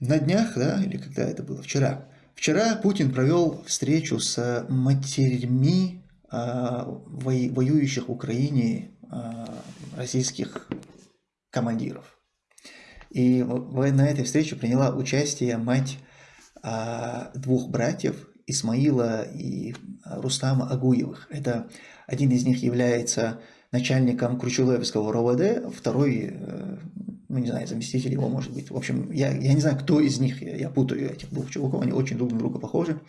на днях, да, или когда это было, вчера, вчера Путин провел встречу с матерьми а, воюющих в Украине а, российских командиров. И на этой встрече приняла участие мать а, двух братьев, Исмаила и Рустама Агуевых. Это один из них является начальником Кручеловского РОВД, второй, э, ну не знаю, заместитель его может быть. В общем, я, я не знаю, кто из них, я, я путаю этих двух чуваков, они очень друг на друга похожи.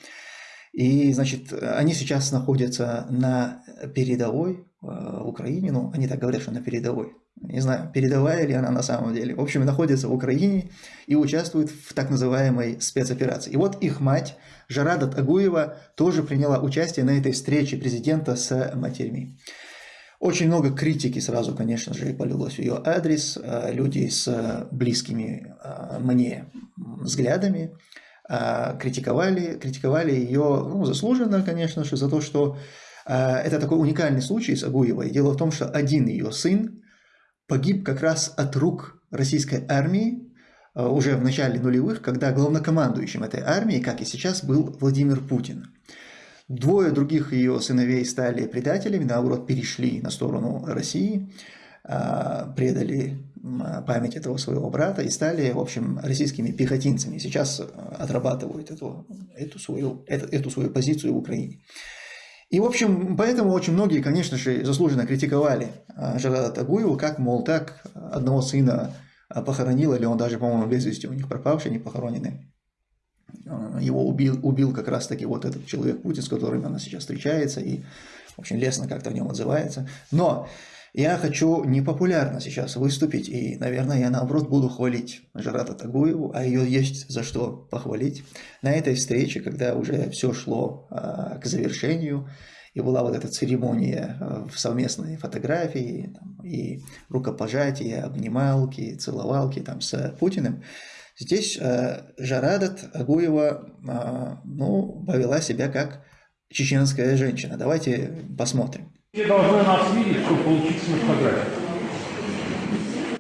И, значит, они сейчас находятся на передовой э, в Украине, ну, они так говорят, что на передовой. Не знаю, передовая ли она на самом деле. В общем, находятся в Украине и участвуют в так называемой спецоперации. И вот их мать, Жарада Тагуева, тоже приняла участие на этой встрече президента с матерьми. Очень много критики сразу, конечно же, полилось в ее адрес. Э, люди с близкими э, мне взглядами э, критиковали, критиковали ее, ну, заслуженно, конечно же, за то, что это такой уникальный случай с Агуевой. Дело в том, что один ее сын погиб как раз от рук российской армии уже в начале нулевых, когда главнокомандующим этой армии, как и сейчас, был Владимир Путин. Двое других ее сыновей стали предателями, наоборот, перешли на сторону России, а, предали память этого своего брата и стали, в общем, российскими пехотинцами. Сейчас отрабатывают эту, эту, свою, эту, эту свою позицию в Украине. И, в общем, поэтому очень многие, конечно же, заслуженно критиковали а, Жарада Тагуева, как, мол, так одного сына похоронил, или он даже, по-моему, без вести у них пропавший, не похороненный. Э, его убил, убил как раз-таки вот этот человек Путин, с которым она сейчас встречается, и очень лестно как-то в нем отзывается. Но я хочу непопулярно сейчас выступить, и, наверное, я наоборот буду хвалить Жарата Тагуеву, а ее есть за что похвалить. На этой встрече, когда уже все шло а, к завершению, и была вот эта церемония э, в совместной фотографии, там, и рукопожатия, обнималки, целовалки там, с Путиным, Здесь э, Жарадат Агуева э, ну, повела себя как чеченская женщина. Давайте посмотрим. Все должны нас видеть, чтобы получиться на фотографии.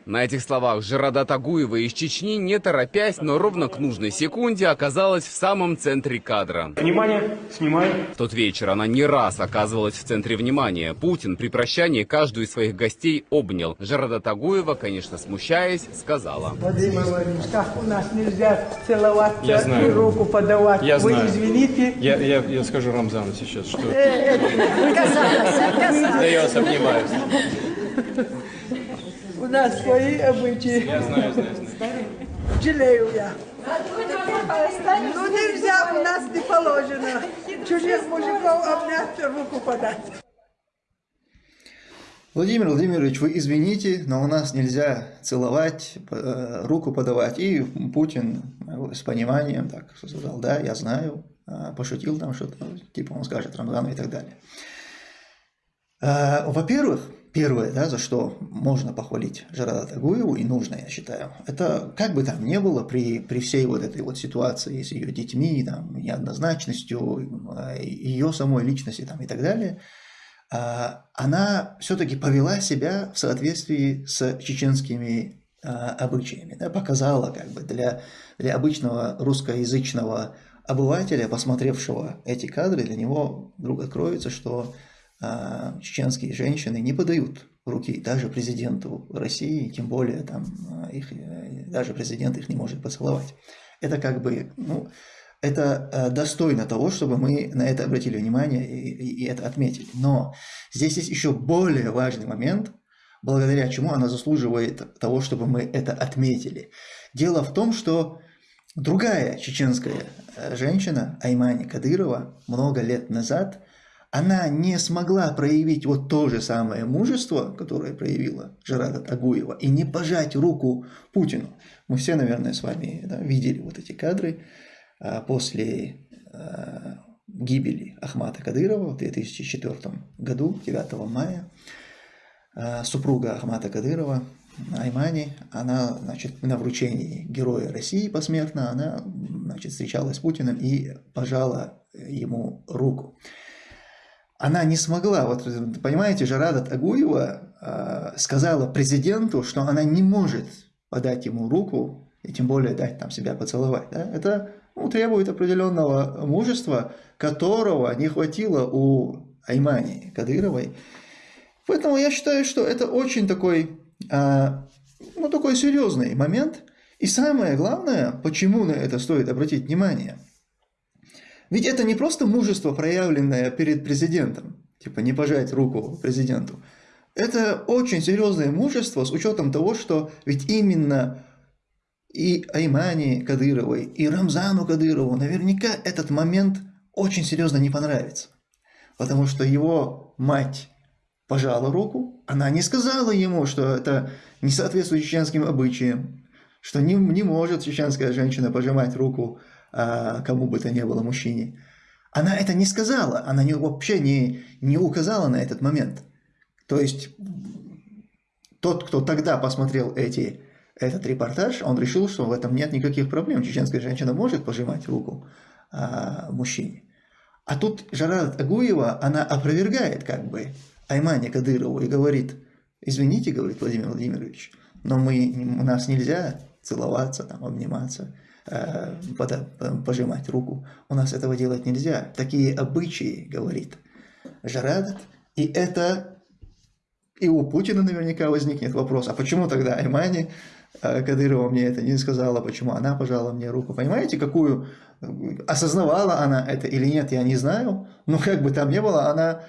На этих словах Жирада Тагуева из Чечни, не торопясь, но ровно к нужной секунде оказалась в самом центре кадра. Внимание, снимаю. В тот вечер она не раз оказывалась в центре внимания. Путин при прощании каждую из своих гостей обнял. Жирада Тагуева, конечно, смущаясь, сказала. Владимир Владимирович, как у нас нельзя целоваться я знаю. и руку подавать. Я Вы знаю. извините. Я, я, я скажу Рамзану сейчас, что Э, да я вас обнимаю. Нас свои обычаи. Я знаю, знаю, знаю. Жалею я. Ну нельзя, у нас не положено. Чужих мужиков обнять, руку подать. Владимир Владимирович, вы извините, но у нас нельзя целовать, э, руку подавать. И Путин с пониманием так сказал, да, я знаю, э, пошутил там что-то, типа он скажет Рамзану и так далее. Э, во-первых, первое, да, за что можно похвалить Жарада Тагуеву, и нужно, я считаю, это как бы там ни было при, при всей вот этой вот ситуации с ее детьми, там, неоднозначностью, ее самой личности там, и так далее, она все-таки повела себя в соответствии с чеченскими обычаями, да, показала как бы для, для обычного русскоязычного обывателя, посмотревшего эти кадры, для него вдруг откроется, что а, чеченские женщины не подают руки даже президенту России, тем более там а, их, э, даже президент их не может поцеловать. Это как бы, ну, это э, достойно того, чтобы мы на это обратили внимание и, и, и это отметили. Но здесь есть еще более важный момент, благодаря чему она заслуживает того, чтобы мы это отметили. Дело в том, что другая чеченская э, женщина, Аймани Кадырова, много лет назад – она не смогла проявить вот то же самое мужество, которое проявила Жерада Тагуева, и не пожать руку Путину. Мы все, наверное, с вами да, видели вот эти кадры а, после а, гибели Ахмата Кадырова в 2004 году, 9 мая. А, супруга Ахмата Кадырова, Аймани, она, значит, на вручении Героя России посмертно, она, значит, встречалась с Путиным и пожала ему руку она не смогла, вот понимаете, Жарада Тагуева э, сказала президенту, что она не может подать ему руку и тем более дать там себя поцеловать. Да? Это ну, требует определенного мужества, которого не хватило у Аймани Кадыровой. Поэтому я считаю, что это очень такой, а, ну, такой серьезный момент. И самое главное, почему на это стоит обратить внимание. Ведь это не просто мужество, проявленное перед президентом, типа не пожать руку президенту. Это очень серьезное мужество с учетом того, что ведь именно и Аймани Кадыровой, и Рамзану Кадырову наверняка этот момент очень серьезно не понравится. Потому что его мать пожала руку, она не сказала ему, что это не соответствует чеченским обычаям, что не, не может чеченская женщина пожимать руку кому бы то ни было мужчине. Она это не сказала, она не, вообще не, не указала на этот момент. То есть тот, кто тогда посмотрел эти, этот репортаж, он решил, что в этом нет никаких проблем. Чеченская женщина может пожимать руку а, мужчине. А тут Жарат Агуева, она опровергает как бы Аймане Кадырову и говорит, извините, говорит Владимир Владимирович, но мы, у нас нельзя целоваться, там, обниматься, пожимать руку. У нас этого делать нельзя. Такие обычаи, говорит Жарадат. И это и у Путина наверняка возникнет вопрос, а почему тогда Аймани э, Кадырова мне это не сказала, почему она пожала мне руку. Понимаете, какую... Осознавала она это или нет, я не знаю. Но как бы там ни было, она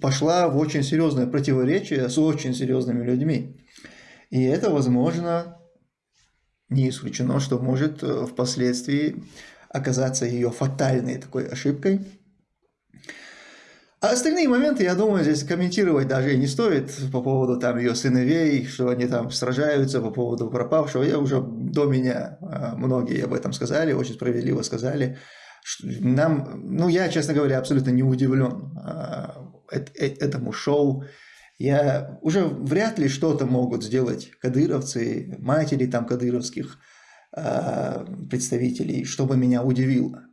пошла в очень серьезное противоречие с очень серьезными людьми. И это, возможно, не исключено, что может э, впоследствии оказаться ее фатальной такой ошибкой. А остальные моменты, я думаю, здесь комментировать даже и не стоит по поводу там ее сыновей, что они там сражаются по поводу пропавшего. Я уже до меня э, многие об этом сказали, очень справедливо сказали. Нам, ну я, честно говоря, абсолютно не удивлен э, этому шоу. Я уже вряд ли что-то могут сделать кадыровцы, матери там кадыровских э, представителей, чтобы меня удивило.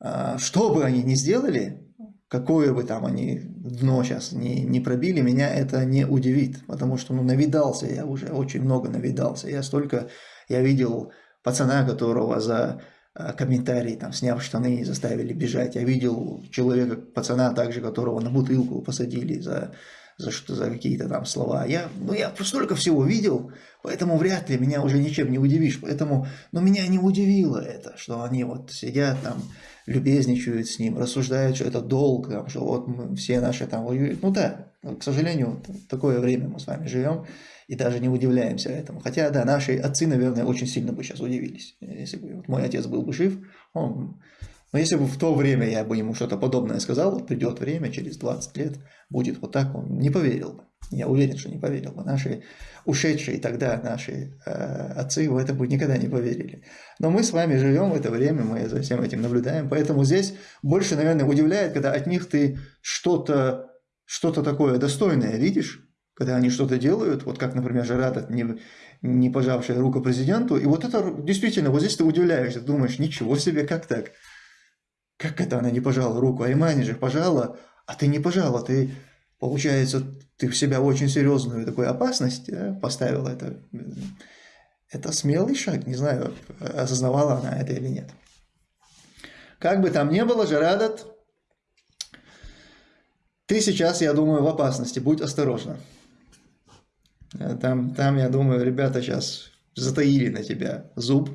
Э, что бы они ни сделали, какое бы там они дно сейчас не, не пробили, меня это не удивит, потому что ну, навидался я уже, очень много навидался. Я столько, я видел пацана, которого за комментарий, там, сняв штаны, заставили бежать. Я видел человека, пацана также, которого на бутылку посадили за за, за какие-то там слова. Я, ну, я столько всего видел, поэтому вряд ли меня уже ничем не удивишь. Поэтому, но меня не удивило это, что они вот сидят там, любезничают с ним, рассуждают, что это долг, там, что вот мы, все наши там воюют. Ну да, к сожалению, такое время мы с вами живем и даже не удивляемся этому. Хотя, да, наши отцы, наверное, очень сильно бы сейчас удивились. Если бы вот мой отец был бы жив, он но если бы в то время я бы ему что-то подобное сказал, вот придет время, через 20 лет будет вот так, он не поверил бы. Я уверен, что не поверил бы. Наши ушедшие тогда, наши э, отцы в это бы никогда не поверили. Но мы с вами живем в это время, мы за всем этим наблюдаем. Поэтому здесь больше, наверное, удивляет, когда от них ты что-то что такое достойное видишь, когда они что-то делают, вот как, например, Жарат, не, не пожавшая руку президенту, и вот это действительно, вот здесь ты удивляешься, думаешь, ничего себе, как так? Как это она не пожала руку? Аймани же пожала, а ты не пожала. Ты, получается, ты в себя очень серьезную такую опасность да, поставила. Это, это смелый шаг. Не знаю, осознавала она это или нет. Как бы там ни было, Жарадат, ты сейчас, я думаю, в опасности. Будь осторожна. Там, там, я думаю, ребята сейчас затаили на тебя зуб.